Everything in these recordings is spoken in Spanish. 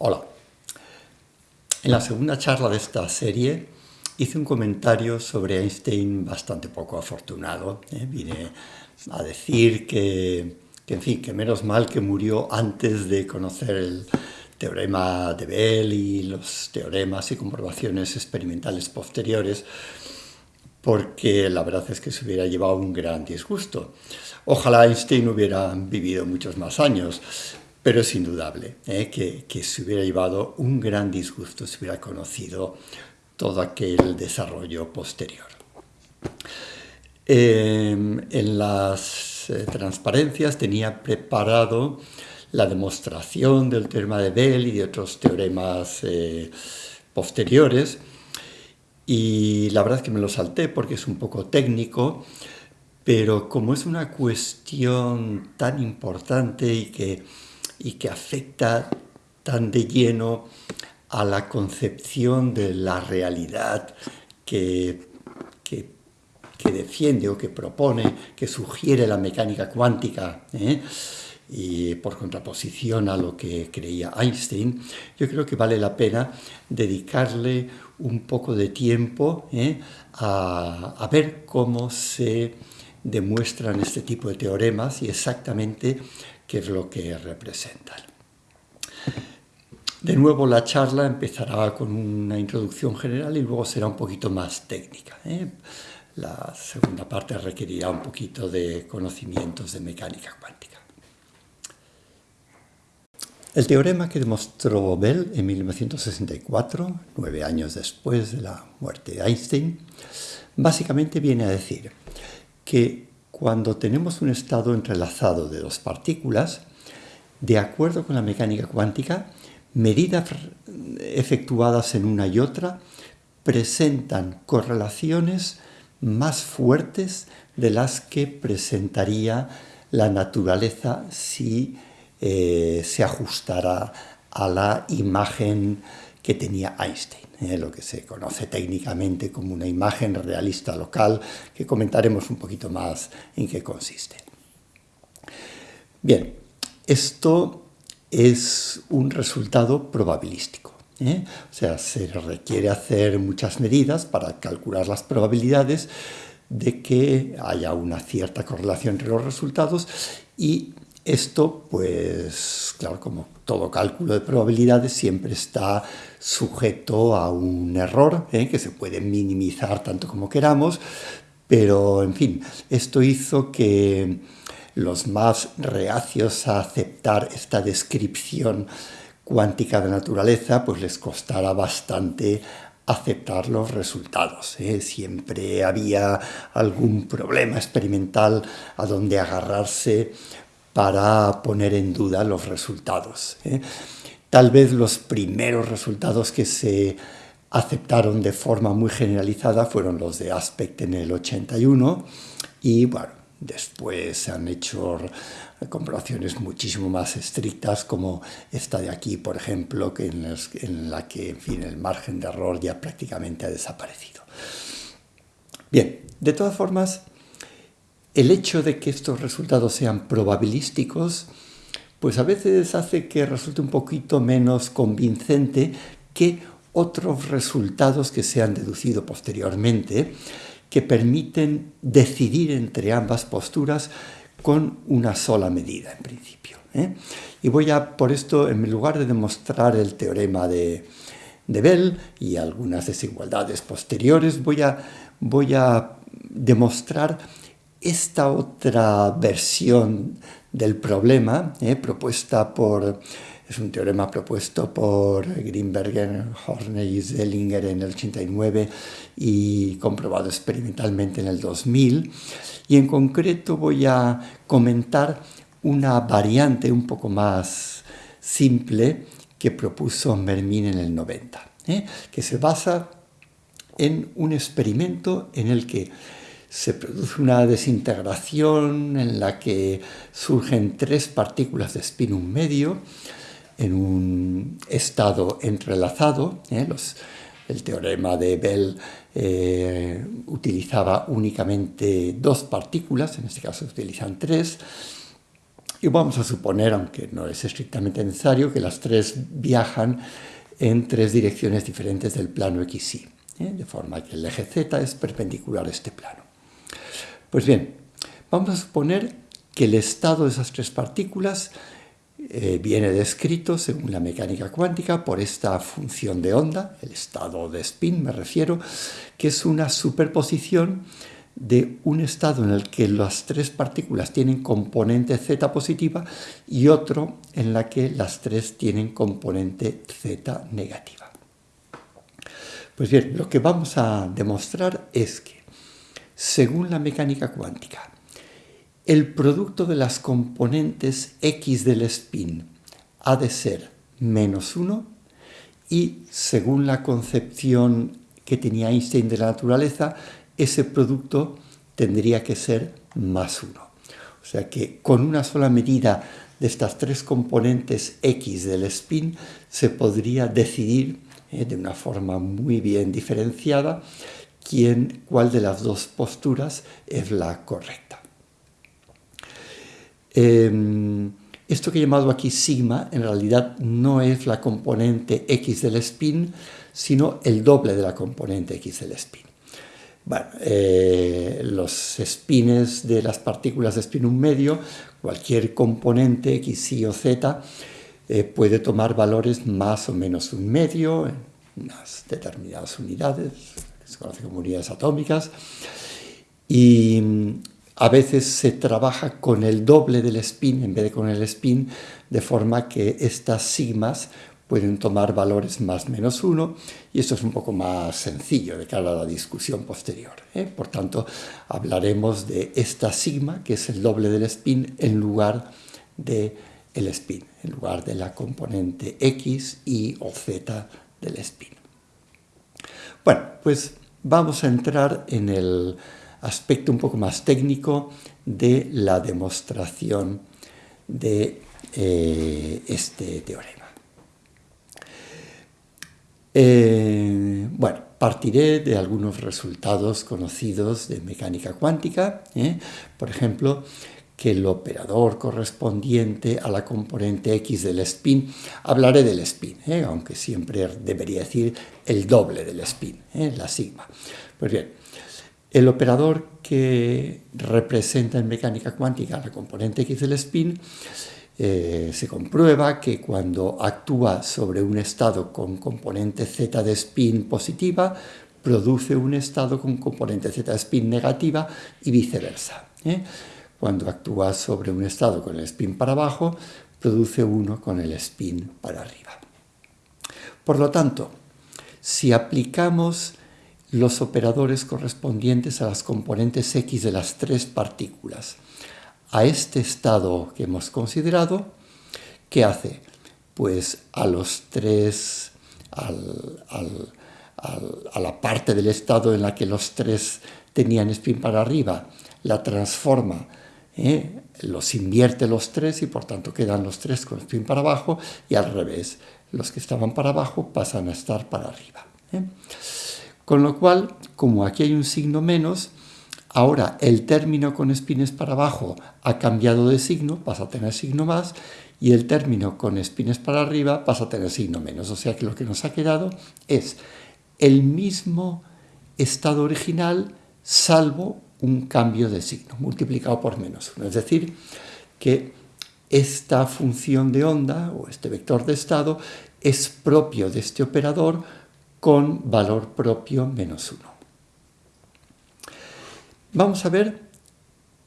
Hola. En la segunda charla de esta serie hice un comentario sobre Einstein bastante poco afortunado. ¿eh? Vine a decir que, en fin, que menos mal que murió antes de conocer el teorema de Bell y los teoremas y comprobaciones experimentales posteriores, porque la verdad es que se hubiera llevado un gran disgusto. Ojalá Einstein hubiera vivido muchos más años, pero es indudable ¿eh? que, se hubiera llevado un gran disgusto si hubiera conocido todo aquel desarrollo posterior. Em, en las eh, transparencias tenía preparado la demostración del teorema de Bell y de otros teoremas eh, posteriores, y la verdad es que me lo salté porque es un poco técnico, pero como es una cuestión tan importante y que y que afecta tan de lleno a la concepción de la realidad que, que, defiende o que propone, que sugiere la mecánica cuántica, ¿eh? y por contraposición a lo que creía Einstein, yo creo que vale la pena dedicarle un poco de tiempo ¿eh? a, a ver cómo se demuestran este tipo de teoremas y exactamente qué es lo que representan. De nuevo la charla empezará con una introducción general y luego será un poquito más técnica. ¿eh? La segunda parte requerirá un poquito de conocimientos de mecánica cuántica. El teorema que demostró Bell en 1964, nueve años después de la muerte de Einstein, básicamente viene a decir que cuando tenemos un estado entrelazado de dos partículas, de acuerdo con la mecánica cuántica, medidas efectuadas en una y otra presentan correlaciones más fuertes de las que presentaría la naturaleza si eh, se ajustara a la imagen que tenía Einstein. Eh, lo que se conoce técnicamente como una imagen realista local, que comentaremos un poquito más en qué consiste. Bien, esto es un resultado probabilístico. ¿eh? O sea, se requiere hacer muchas medidas para calcular las probabilidades de que haya una cierta correlación entre los resultados y esto, pues, claro, como todo cálculo de probabilidades siempre está sujeto a un error ¿eh? que se puede minimizar tanto como queramos, pero en fin, esto hizo que los más reacios a aceptar esta descripción cuántica de naturaleza, pues les costara bastante aceptar los resultados. ¿eh? Siempre había algún problema experimental a donde agarrarse para poner en duda los resultados. ¿eh? Tal vez los primeros resultados que se aceptaron de forma muy generalizada fueron los de Aspect en el 81 y bueno, después se han hecho comprobaciones muchísimo más estrictas como esta de aquí, por ejemplo, que en, en la que en fin, el margen de error ya prácticamente ha desaparecido. Bien, de todas formas, el hecho de que estos resultados sean probabilísticos, pues a veces hace que resulte un poquito menos convincente que otros resultados que se han deducido posteriormente, que permiten decidir entre ambas posturas con una sola medida en principio. ¿eh? Y voy a, por esto, en lugar de demostrar el teorema de, de Bell y algunas desigualdades posteriores, voy a, voy a demostrar esta otra versión del problema, eh, propuesta por, es un teorema propuesto por Greenberger, Horner y Zellinger en el 89 y comprobado experimentalmente en el 2000. Y en concreto voy a comentar una variante un poco más simple que propuso Mermin en el 90, eh, que se basa en un experimento en el que se produce una desintegración en la que surgen tres partículas de spinum medio en un estado entrelazado. ¿eh? el teorema de Bell eh, utilizaba únicamente dos partículas, en este caso se utilizan tres, Y vamos a suponer, aunque no es estrictamente necesario, que las tres viajan en tres direcciones diferentes del plano XY, ¿eh? de forma que el eje Z es perpendicular a este plano. Pues bien, vamos a suponer que el estado de esas tres partículas eh, viene descrito, según la mecánica cuántica, por esta función de onda, el estado de spin me refiero, que es una superposición de un estado en el que las tres partículas tienen componente z positiva y otro en la que las tres tienen componente z negativa. Pues bien, lo que vamos a demostrar es que, según la mecánica cuántica, el producto de las componentes x del spin ha de ser menos 1 y, según la concepción que tenía Einstein de la naturaleza, ese producto tendría que ser más 1. O sea que con una sola medida de estas tres componentes X del spin se podría decidir eh, de una forma muy bien diferenciada quién, cuál de las dos posturas es la correcta. Em, esto que he llamado aquí sigma en realidad no es la componente X del spin, sino el doble de la componente X del spin. Eh, los spines de las partículas de spin un medio, cualquier componente X, Y o Z, eh, puede tomar valores más o menos un medio en unas determinadas unidades, se conocen como unidades atómicas, y mm, a veces se trabaja con el doble del spin en vez de con el spin, de forma que estas sigmas pueden tomar valores más menos 1 y esto es un poco más sencillo de cara a la discusión posterior. ¿eh? Por tanto, hablaremos de esta sigma, que es el doble del spin, en lugar del el spin, en lugar de la componente x, y o z del spin. Bueno, pues vamos a entrar en el aspecto un poco más técnico de la demostración de eh, este teorema. Eh, bueno, partiré de algunos resultados conocidos de mecánica cuántica, ¿eh? por ejemplo, que el operador correspondiente a la componente X del spin, hablaré del spin, ¿eh? aunque siempre debería decir el doble del spin, la sigma. Pues bien, el operador que representa en mecánica cuántica la componente X del spin eh, se comprueba que cuando actúa sobre un estado con componente z de spin positiva, produce un estado con componente z de spin negativa y viceversa. ¿eh? Cuando actúa sobre un estado con el spin para abajo, produce uno con el spin para arriba. Por lo tanto, si aplicamos los operadores correspondientes a las componentes x de las tres partículas a este estado que hemos considerado, ¿qué hace? Pues a los tres, a la parte del estado en la que los tres tenían spin para arriba, la transforma, ¿eh? los invierte los tres y por tanto quedan los tres con spin para abajo y al revés, los que estaban para abajo pasan a estar para arriba. ¿eh? Con lo cual, como aquí hay un signo menos, Ahora el término con espines para abajo ha cambiado de signo, pasa a tener signo más, y el término con espines para arriba pasa a tener signo menos. O sea que lo que nos ha quedado es el mismo estado original salvo un cambio de signo, multiplicado por menos 1. Es decir, que esta función de onda o este vector de estado es propio de este operador con valor propio menos 1. Vamos a ver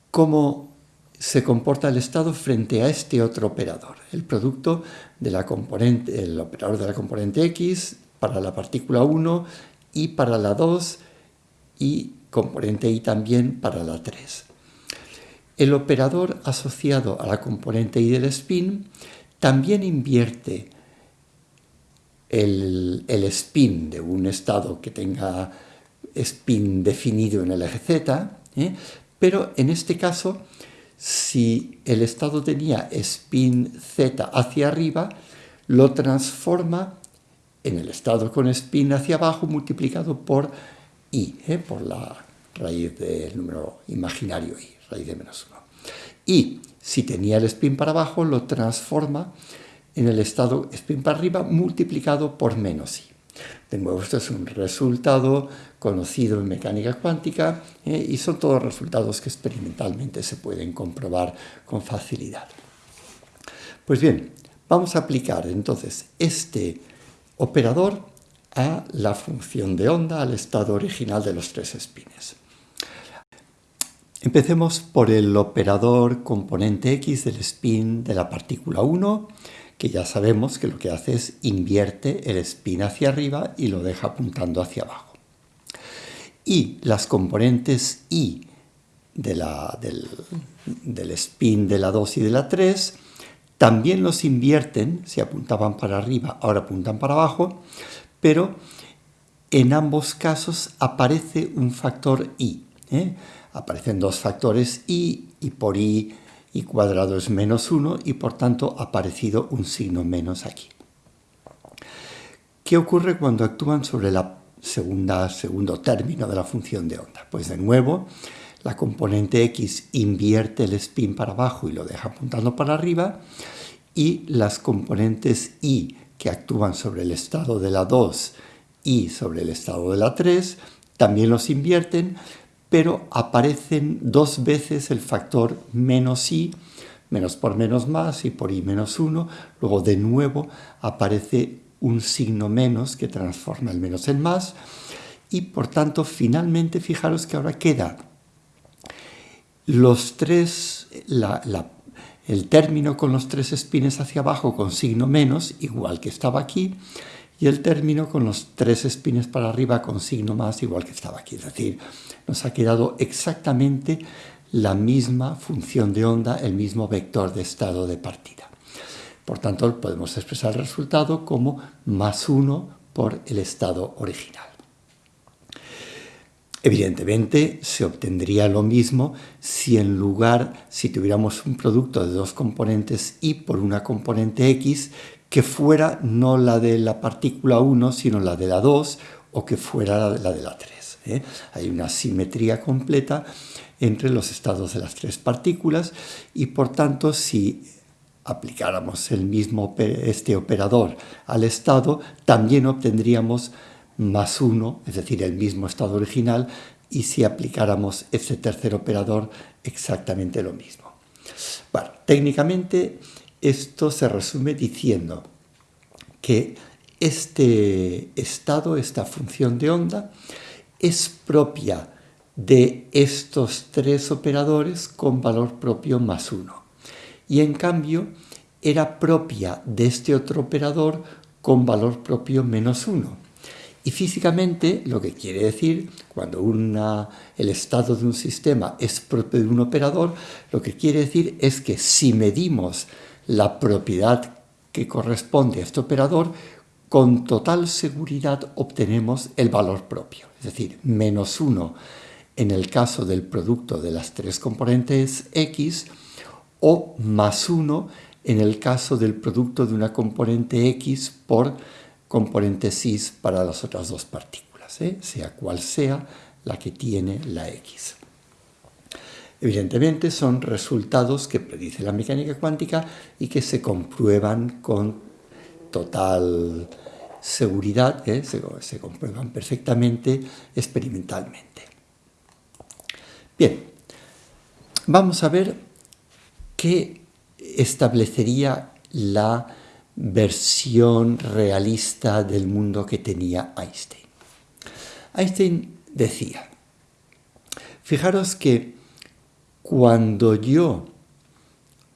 cómo se comporta el estado frente a este otro operador, el producto de la componente, el operador de la componente X para la partícula 1 y para la 2 y componente Y también para la 3. El operador asociado a la componente Y del spin también invierte el, el spin de un estado que tenga spin definido en el eje Z, ¿eh? pero en este caso, si el estado tenía spin Z hacia arriba, lo transforma en el estado con spin hacia abajo multiplicado por i, ¿eh? por la raíz del número imaginario i, raíz de menos 1. Y si tenía el spin para abajo, lo transforma en el estado spin para arriba multiplicado por menos i. De nuevo, esto es un resultado conocido en mecánica cuántica eh, y son todos resultados que experimentalmente se pueden comprobar con facilidad. Pues bien, vamos a aplicar entonces este operador a la función de onda, al estado original de los tres espines. Empecemos por el operador componente X del spin de la partícula 1, que ya sabemos que lo que hace es invierte el spin hacia arriba y lo deja apuntando hacia abajo. Y las componentes I del, del spin de la 2 y de la 3 también los invierten, si apuntaban para arriba, ahora apuntan para abajo, pero en ambos casos aparece un factor i. ¿eh? Aparecen dos factores i y por i, i cuadrado es menos 1 y por tanto ha aparecido un signo menos aquí. ¿Qué ocurre cuando actúan sobre la segunda, segundo término de la función de onda? Pues de nuevo, la componente x invierte el spin para abajo y lo deja apuntando para arriba y las componentes y que actúan sobre el estado de la 2 y sobre el estado de la 3 también los invierten pero aparecen dos veces el factor menos i, menos por menos más y por i menos 1, luego de nuevo aparece un signo menos que transforma el menos en más. Y por tanto finalmente fijaros que ahora queda los tres, el término con los tres espines hacia abajo con signo menos, igual que estaba aquí, y el término con los tres espines para arriba con signo más, igual que estaba aquí. Es decir, nos ha quedado exactamente la misma función de onda, el mismo vector de estado de partida. Por tanto, podemos expresar el resultado como más 1 por el estado original. Evidentemente se obtendría lo mismo si en lugar, si tuviéramos un producto de dos componentes y por una componente x, que fuera no la de la partícula 1, sino la de la 2, o que fuera la de la 3. ¿eh? Hay una simetría completa entre los estados de las tres partículas y por tanto si aplicáramos el mismo este operador al estado, también obtendríamos más uno, es decir, el mismo estado original, y si aplicáramos este tercer operador, exactamente lo mismo. Bueno, técnicamente esto se resume diciendo que este estado, esta función de onda, es propia de estos tres operadores con valor propio más uno. Y en cambio era propia de este otro operador con valor propio menos uno. Y físicamente lo que quiere decir, cuando el estado de un sistema es propio de un operador, lo que quiere decir es que si medimos la propiedad que corresponde a este operador, con total seguridad obtenemos el valor propio, es decir, menos 1 en el caso del producto de las tres componentes x o más 1 en el caso del producto de una componente x por componente cis para las otras dos partículas, ¿eh? sea cual sea la que tiene la x. Evidentemente son resultados que predice la mecánica cuántica y que se comprueban con total seguridad, ¿eh? se, comprueban perfectamente experimentalmente. Bien, vamos a ver qué establecería la versión realista del mundo que tenía Einstein. Einstein decía, fijaros que cuando yo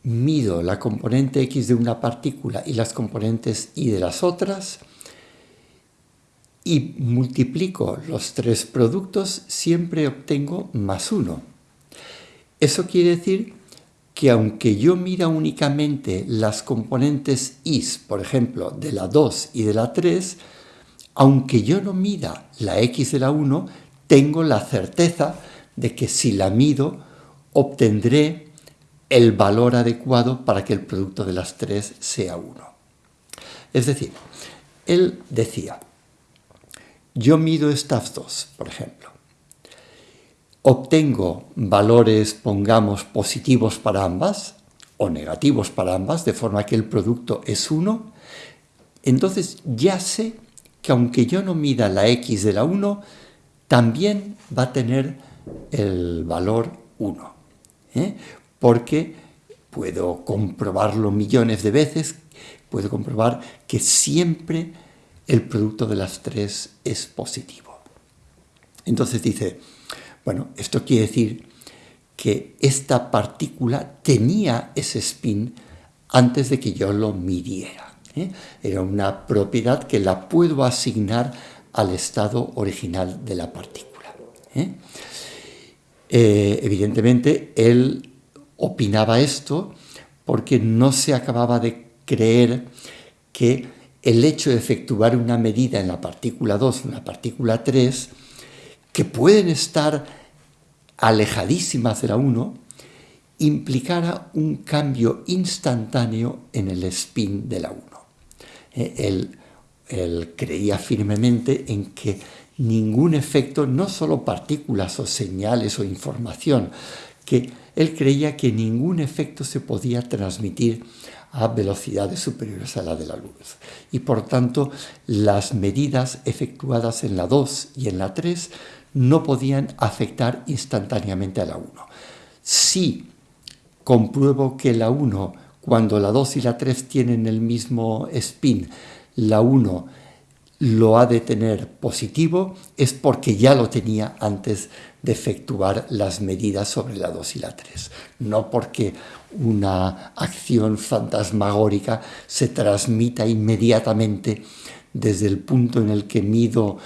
mido la componente X de una partícula y las componentes Y de las otras, y multiplico los tres productos, siempre obtengo más uno. Eso quiere decir que aunque yo mira únicamente las componentes is, por ejemplo, de la 2 y de la 3, aunque yo no mida la x de la 1, tengo la certeza de que si la mido, obtendré el valor adecuado para que el producto de las tres sea 1. Es decir, él decía, yo mido estas dos, por ejemplo. Obtengo valores, pongamos, positivos para ambas, o negativos para ambas, de forma que el producto es 1, entonces ya sé que aunque yo no mida la x de la 1, también va a tener el valor 1. ¿eh? Porque puedo comprobarlo millones de veces, puedo comprobar que siempre el producto de las tres es positivo. Entonces dice, bueno, esto quiere decir que esta partícula tenía ese spin antes de que yo lo midiera. ¿eh? Era una propiedad que la puedo asignar al estado original de la partícula. ¿eh? Eh, evidentemente, él opinaba esto porque no se acababa de creer que el hecho de efectuar una medida en la partícula 2 en la partícula 3, que pueden estar alejadísimas de la 1, implicara un cambio instantáneo en el spin de la 1. Eh, él, él creía firmemente en que ningún efecto, no solo partículas o señales o información, que él creía que ningún efecto se podía transmitir a velocidades superiores a la de la luz. Y por tanto, las medidas efectuadas en la 2 y en la 3 no podían afectar instantáneamente a la 1. Si compruebo que la 1, cuando la 2 y la 3 tienen el mismo spin, la 1 lo ha de tener positivo, es porque ya lo tenía antes de efectuar las medidas sobre la 2 y la 3, no porque una acción fantasmagórica se transmita inmediatamente desde el punto en el que mido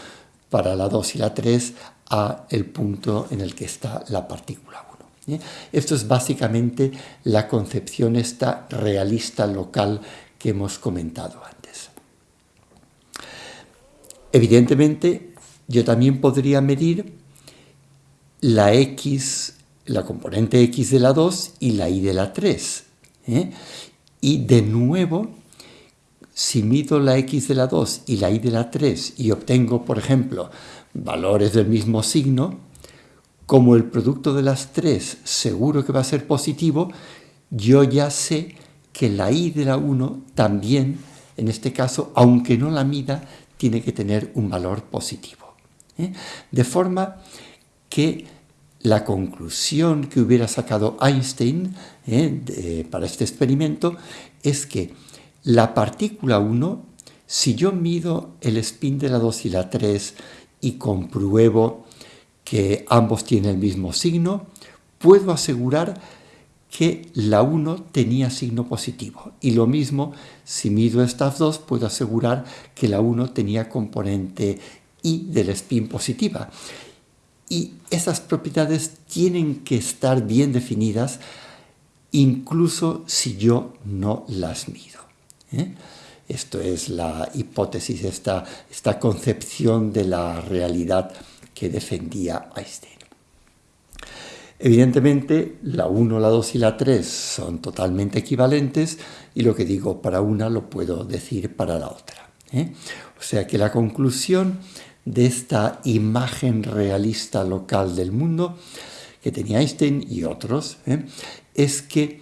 para la 2 y la 3 a el punto en el que está la partícula 1. ¿eh? Esto es básicamente la concepción esta realista local que hemos comentado antes. Evidentemente, yo también podría medir la x, la componente x de la 2 y la y de la 3. ¿eh? Y de nuevo, si mido la x de la 2 y la y de la 3 y obtengo, por ejemplo, valores del mismo signo, como el producto de las tres seguro que va a ser positivo, yo ya sé que la y de la 1 también, en este caso, aunque no la mida, tiene que tener un valor positivo. ¿eh? De forma que la conclusión que hubiera sacado Einstein ¿eh? para este experimento es que la partícula 1, si yo mido el spin de la 2 y la 3 y compruebo que ambos tienen el mismo signo, puedo asegurar que la 1 tenía signo positivo. Y lo mismo, si mido estas dos, puedo asegurar que la 1 tenía componente I del spin positiva. Y esas propiedades tienen que estar bien definidas, incluso si yo no las mido. ¿Eh? Esto es la hipótesis, esta, esta concepción de la realidad que defendía Einstein. Evidentemente, la 1, la 2 y la 3 son totalmente equivalentes y lo que digo para una lo puedo decir para la otra. ¿eh? O sea que la conclusión de esta imagen realista local del mundo que tenía Einstein y otros ¿eh? es que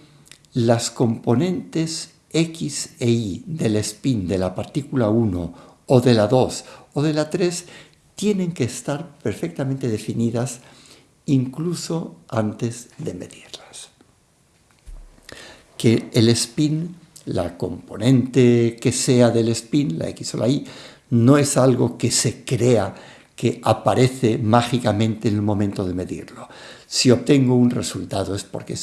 las componentes X e Y del spin de la partícula 1 o de la 2 o de la 3 tienen que estar perfectamente definidas incluso antes de medirlas. Que el spin, la componente que sea del spin, la X o la Y, no es algo que se crea, que aparece mágicamente en el momento de medirlo. Si obtengo un resultado es porque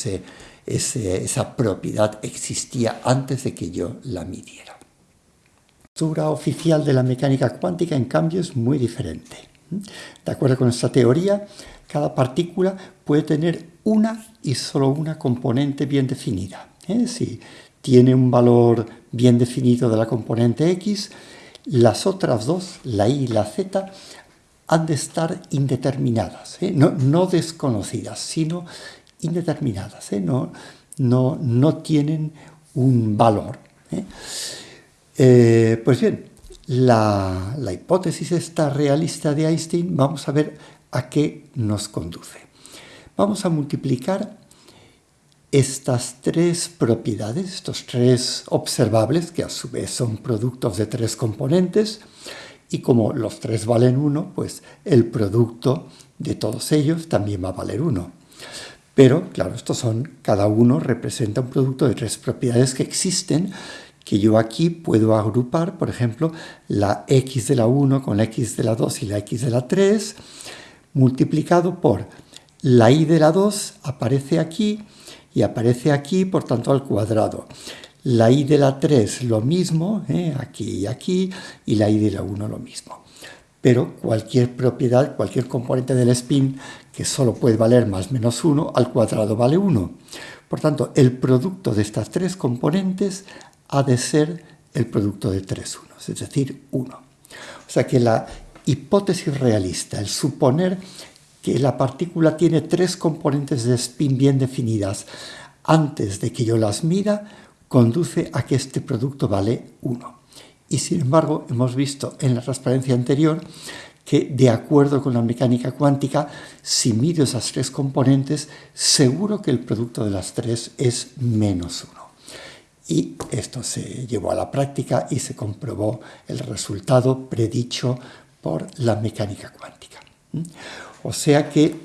esa propiedad existía antes de que yo la midiera. La estructura oficial de la mecánica cuántica, en cambio, es muy diferente. De acuerdo con esta teoría, cada partícula puede tener una y solo una componente bien definida. Si tiene un valor bien definido de la componente X, las otras dos, la Y y la Z, han de estar indeterminadas, ¿eh? no, desconocidas, sino indeterminadas, ¿eh? no, no, no, tienen un valor. pues bien, la, la hipótesis esta realista de Einstein, vamos a ver a qué nos conduce. Vamos a multiplicar estas tres propiedades, estos tres observables, que a su vez son productos de tres componentes, y como los tres valen 1, pues el producto de todos ellos también va a valer 1. Pero, claro, estos son, cada uno representa un producto de tres propiedades que existen, que yo aquí puedo agrupar, por ejemplo, la x de la 1 con la x de la 2 y la x de la 3, multiplicado por la y de la 2 aparece aquí y aparece aquí, por tanto, al cuadrado. La i de la 3 lo mismo, ¿eh? aquí y aquí, y la i de la 1 lo mismo. Pero cualquier propiedad, cualquier componente del spin que solo puede valer más menos 1, al cuadrado vale 1. Por tanto, el producto de estas tres componentes ha de ser el producto de tres unos, es decir, 1. O sea que la hipótesis realista, el suponer que la partícula tiene tres componentes de spin bien definidas antes de que yo las mida, conduce a que este producto vale 1. Y sin embargo, hemos visto en la transparencia anterior que de acuerdo con la mecánica cuántica, si mido esas tres componentes, seguro que el producto de las tres es menos 1. Y esto se llevó a la práctica y se comprobó el resultado predicho por la mecánica cuántica. O sea que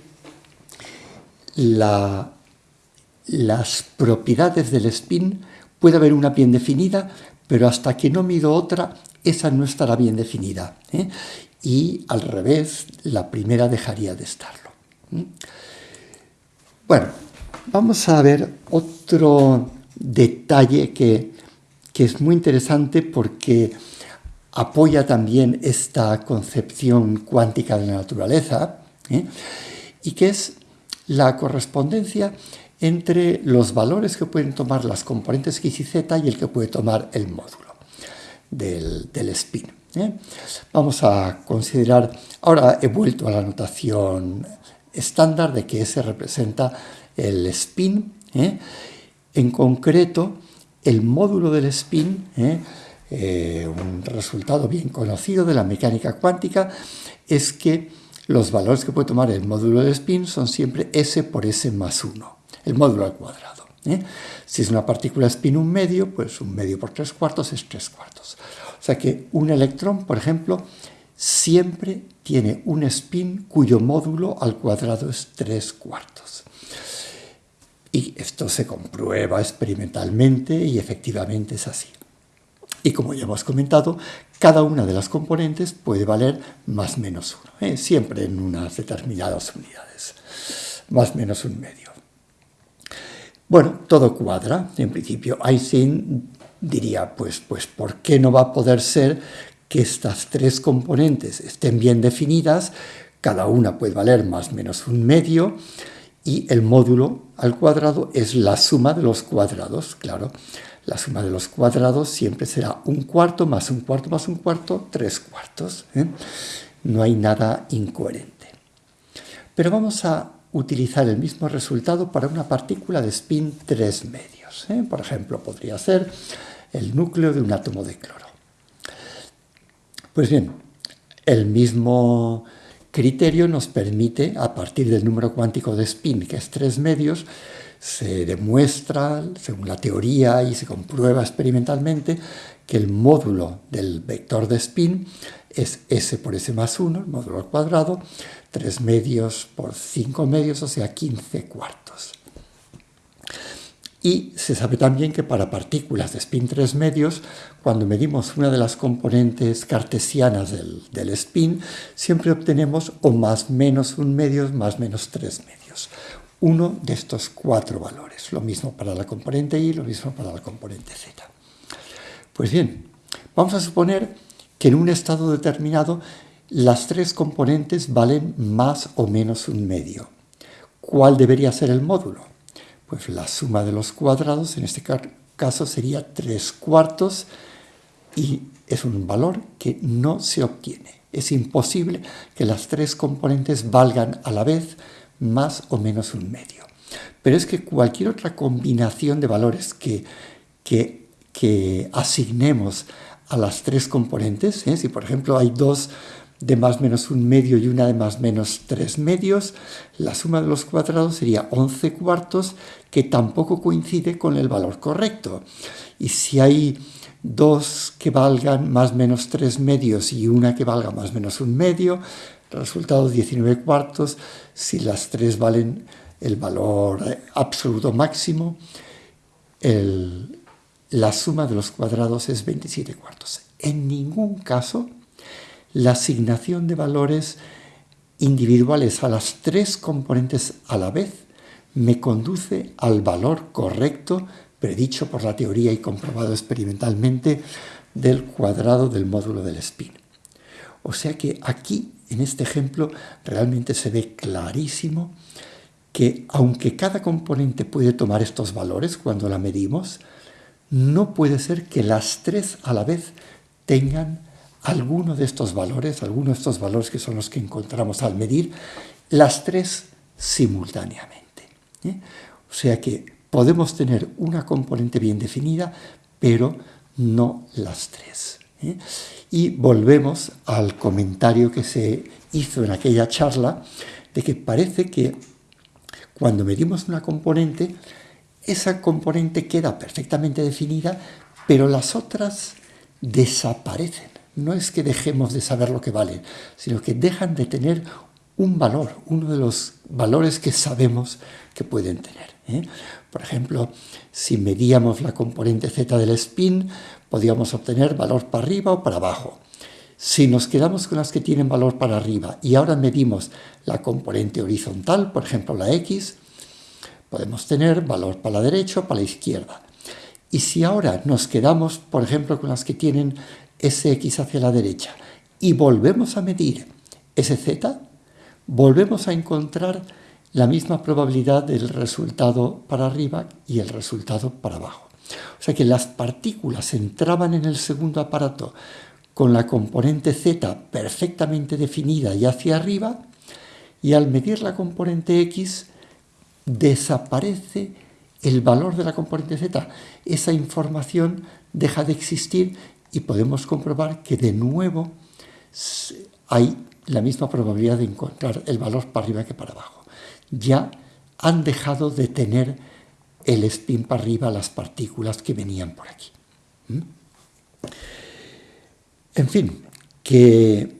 las propiedades del spin puede haber una bien definida, pero hasta que no mido otra, esa no estará bien definida. ¿eh? Y al revés, la primera dejaría de estarlo. Bueno, vamos a ver otro detalle que, es muy interesante porque apoya también esta concepción cuántica de la naturaleza, ¿eh? y que es la correspondencia entre los valores que pueden tomar las componentes X y Z y el que puede tomar el módulo del, spin. ¿eh? Vamos a considerar, ahora he vuelto a la notación estándar de que S representa el spin, ¿eh? en concreto el módulo del spin, ¿eh? un resultado bien conocido de la mecánica cuántica, es que los valores que puede tomar el módulo del spin son siempre S por S más 1, el módulo al cuadrado. ¿eh? Si es una partícula spin un medio, pues un medio por tres cuartos es tres cuartos. O sea que un electrón, por ejemplo, siempre tiene un spin cuyo módulo al cuadrado es tres cuartos. Y esto se comprueba experimentalmente y efectivamente es así. Y como ya hemos comentado, cada una de las componentes puede valer más menos uno, ¿eh? siempre en unas determinadas unidades, más menos un medio. Bueno, todo cuadra, en principio. Einstein diría, pues, pues, ¿por qué no va a poder ser que estas tres componentes estén bien definidas? Cada una puede valer más menos un medio y el módulo al cuadrado es la suma de los cuadrados, claro. La suma de los cuadrados siempre será un cuarto más un cuarto más un cuarto, tres cuartos. ¿eh? No hay nada incoherente. Pero vamos a utilizar el mismo resultado para una partícula de spin tres medios. ¿eh? Por ejemplo, podría ser el núcleo de un átomo de cloro. Pues bien, el mismo criterio nos permite, a partir del número cuántico de spin, que es tres medios, se demuestra, según la teoría y se comprueba experimentalmente, que el módulo del vector de spin es s por s más 1, el módulo al cuadrado, 3 medios por 5 medios, o sea, 15 cuartos. Y se sabe también que para partículas de spin 3 medios, cuando medimos una de las componentes cartesianas del, del spin, siempre obtenemos o más menos un medio más menos 3 medios uno de estos cuatro valores. Lo mismo para la componente Y, lo mismo para la componente Z. Pues bien, vamos a suponer que en un estado determinado las tres componentes valen más o menos un medio. ¿Cuál debería ser el módulo? Pues la suma de los cuadrados, en este caso sería tres cuartos, y es un valor que no se obtiene. Es imposible que las tres componentes valgan a la vez más o menos un medio. Pero es que cualquier otra combinación de valores que, que, asignemos a las tres componentes, ¿eh? si por ejemplo hay dos de más menos un medio y una de más menos tres medios, la suma de los cuadrados sería 11 cuartos, que tampoco coincide con el valor correcto. Y si hay dos que valgan más menos tres medios y una que valga más menos un medio, resultado 19 cuartos, si las tres valen el valor absoluto máximo, la suma de los cuadrados es 27 cuartos. En ningún caso la asignación de valores individuales a las tres componentes a la vez me conduce al valor correcto predicho por la teoría y comprobado experimentalmente del cuadrado del módulo del spin. O sea que aquí, en este ejemplo, realmente se ve clarísimo que aunque cada componente puede tomar estos valores cuando la medimos, no puede ser que las tres a la vez tengan alguno de estos valores, alguno de estos valores que son los que encontramos al medir, las tres simultáneamente. ¿eh? O sea que podemos tener una componente bien definida, pero no las tres. ¿Eh? Y volvemos al comentario que se hizo en aquella charla, de que parece que cuando medimos una componente, esa componente queda perfectamente definida, pero las otras desaparecen. No es que dejemos de saber lo que valen, sino que dejan de tener un valor, uno de los valores que sabemos que pueden tener. ¿eh? Por ejemplo, si medíamos la componente z del spin, podríamos obtener valor para arriba o para abajo. Si nos quedamos con las que tienen valor para arriba y ahora medimos la componente horizontal, por ejemplo la x, podemos tener valor para la derecha o para la izquierda. Y si ahora nos quedamos, por ejemplo, con las que tienen sx hacia la derecha y volvemos a medir sz, volvemos a encontrar la misma probabilidad del resultado para arriba y el resultado para abajo. O sea que las partículas entraban en el segundo aparato con la componente z perfectamente definida y hacia arriba, y al medir la componente x desaparece el valor de la componente z. Esa información deja de existir y podemos comprobar que de nuevo hay la misma probabilidad de encontrar el valor para arriba que para abajo ya han dejado de tener el spin para arriba las partículas que venían por aquí. ¿Mm? En fin, que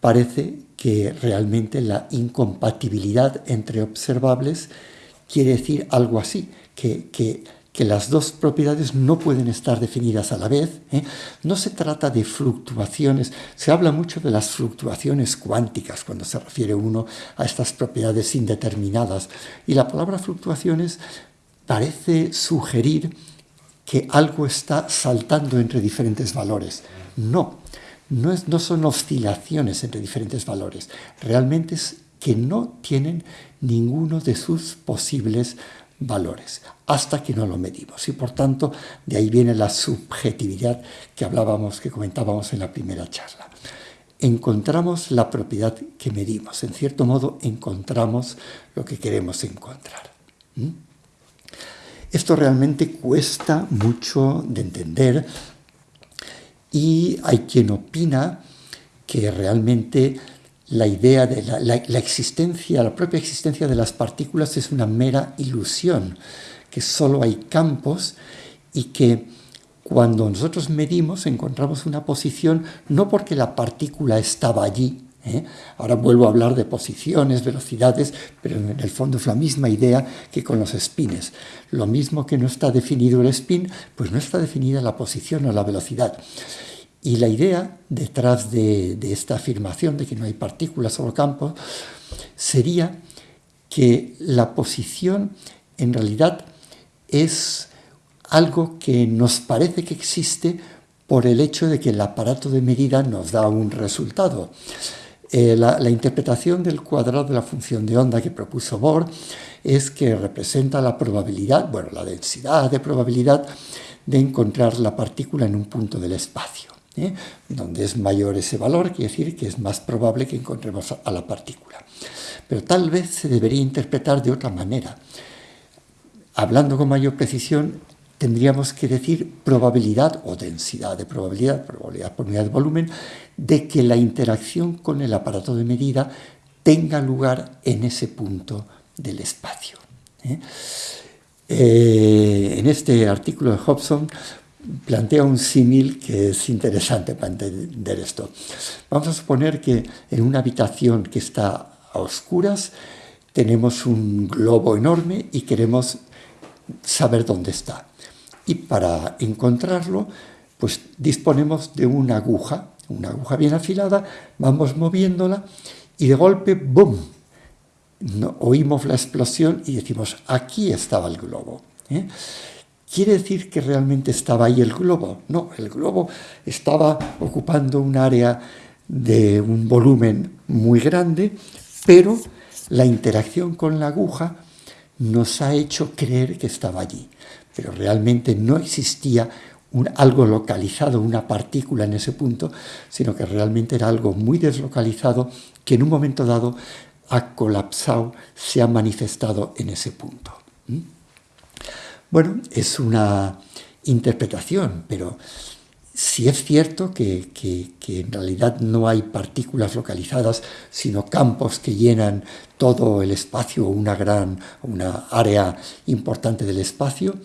parece que realmente la incompatibilidad entre observables quiere decir algo así, que, que que las dos propiedades no pueden estar definidas a la vez. ¿eh? No se trata de fluctuaciones, se habla mucho de las fluctuaciones cuánticas cuando se refiere uno a estas propiedades indeterminadas. Y la palabra fluctuaciones parece sugerir que algo está saltando entre diferentes valores. No, no, es, no son oscilaciones entre diferentes valores. Realmente es que no tienen ninguno de sus posibles valores, hasta que no lo medimos. Y por tanto, de ahí viene la subjetividad que hablábamos, que comentábamos en la primera charla. Encontramos la propiedad que medimos, en cierto modo encontramos lo que queremos encontrar. ¿Mm? Esto realmente cuesta mucho de entender y hay quien opina que realmente la idea de la, existencia, la propia existencia de las partículas es una mera ilusión, que solo hay campos y que cuando nosotros medimos encontramos una posición no porque la partícula estaba allí, ¿eh? ahora vuelvo a hablar de posiciones, velocidades, pero en el fondo es la misma idea que con los spines. Lo mismo que no está definido el spin, pues no está definida la posición o la velocidad. Y la idea detrás de, esta afirmación de que no hay partículas, solo campos, sería que la posición en realidad es algo que nos parece que existe por el hecho de que el aparato de medida nos da un resultado. Eh, la, interpretación del cuadrado de la función de onda que propuso Bohr es que representa la probabilidad, bueno, la densidad de probabilidad de encontrar la partícula en un punto del espacio. ¿eh? Donde es mayor ese valor, quiere decir que es más probable que encontremos a la partícula. Pero tal vez se debería interpretar de otra manera. Hablando con mayor precisión, tendríamos que decir probabilidad o densidad de probabilidad, probabilidad por unidad de volumen, de que la interacción con el aparato de medida tenga lugar en ese punto del espacio. ¿eh? Eh, en este artículo de Hobson plantea un símil que es interesante para entender esto. Vamos a suponer que en una habitación que está a oscuras tenemos un globo enorme y queremos saber dónde está. Y para encontrarlo, pues disponemos de una aguja, una aguja bien afilada, vamos moviéndola y de golpe, ¡boom!, oímos la explosión y decimos, aquí estaba el globo. ¿eh? ¿Quiere decir que realmente estaba ahí el globo? No, el globo estaba ocupando un área de un volumen muy grande, pero la interacción con la aguja nos ha hecho creer que estaba allí, pero realmente no existía algo localizado, una partícula en ese punto, sino que realmente era algo muy deslocalizado que en un momento dado ha colapsado, se ha manifestado en ese punto. Bueno, es una interpretación, pero si es cierto que, en realidad no hay partículas localizadas, sino campos que llenan todo el espacio, una gran, una área importante del espacio.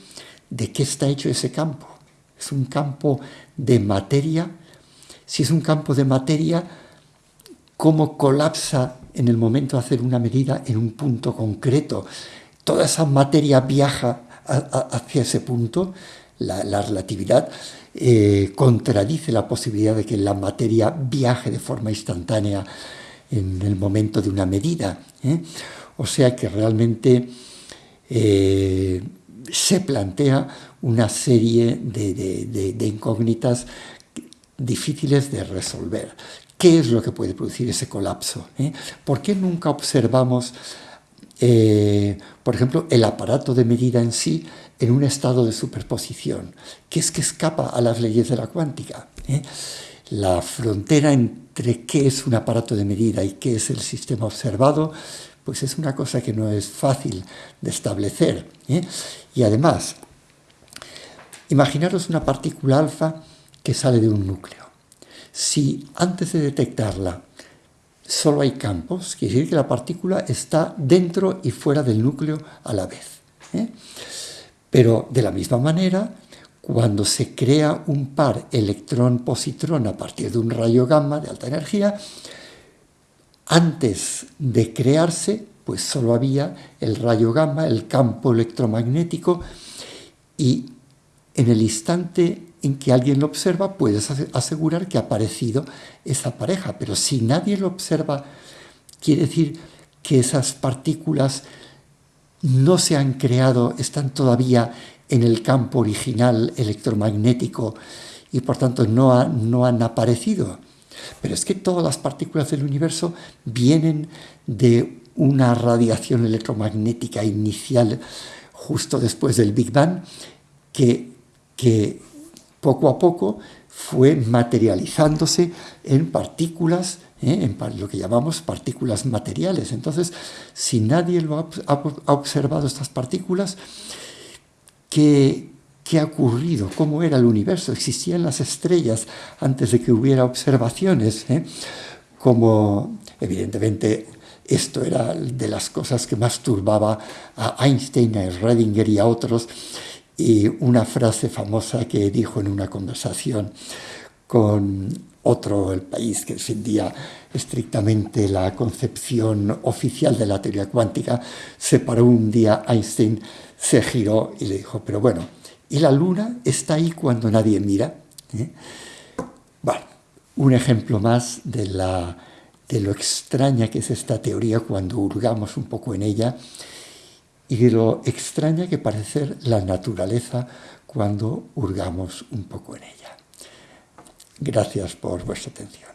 ¿De qué está hecho ese campo? ¿Es un campo de materia? Si es un campo de materia, ¿cómo colapsa en el momento de hacer una medida en un punto concreto? Toda esa materia viaja hacia ese punto, la, relatividad eh, contradice la posibilidad de que la materia viaje de forma instantánea en el momento de una medida. ¿eh? O sea que realmente eh, se plantea una serie de, incógnitas difíciles de resolver. ¿Qué es lo que puede producir ese colapso? ¿Por qué nunca observamos, por ejemplo, el aparato de medida en sí en un estado de superposición? ¿Qué es que escapa a las leyes de la cuántica? La frontera entre qué es un aparato de medida y qué es el sistema observado, pues es una cosa que no es fácil de establecer. ¿eh? Y además, imaginaros una partícula alfa que sale de un núcleo. Si antes de detectarla solo hay campos, quiere decir que la partícula está dentro y fuera del núcleo a la vez. ¿eh? Pero de la misma manera, cuando se crea un par electrón-positrón a partir de un rayo gamma de alta energía, antes de crearse, pues solo había el rayo gamma, el campo electromagnético, y en el instante en que alguien lo observa, puedes asegurar que ha aparecido esa pareja. Pero si nadie lo observa, quiere decir que esas partículas no se han creado, están todavía en el campo original electromagnético y por tanto no, no han aparecido. Pero es que todas las partículas del universo vienen de una radiación electromagnética inicial justo después del Big Bang que, que poco a poco fue materializándose en partículas. En lo que llamamos partículas materiales. Entonces, si nadie lo ha observado estas partículas, ¿Qué, ha ocurrido? ¿Cómo era el universo? ¿Existían las estrellas antes de que hubiera observaciones? Eh? Como, evidentemente, esto era de las cosas que más turbaba a Einstein, a Schrödinger y a otros, y una frase famosa que dijo en una conversación con otro, el país que defendía estrictamente la concepción oficial de la teoría cuántica, se paró un día Einstein se giró y le dijo, pero bueno, ¿y la luna está ahí cuando nadie mira? ¿Eh? Un ejemplo más de, la, de lo extraña que es esta teoría cuando hurgamos un poco en ella y de lo extraña que parece ser la naturaleza cuando hurgamos un poco en ella. Gracias por vuestra atención.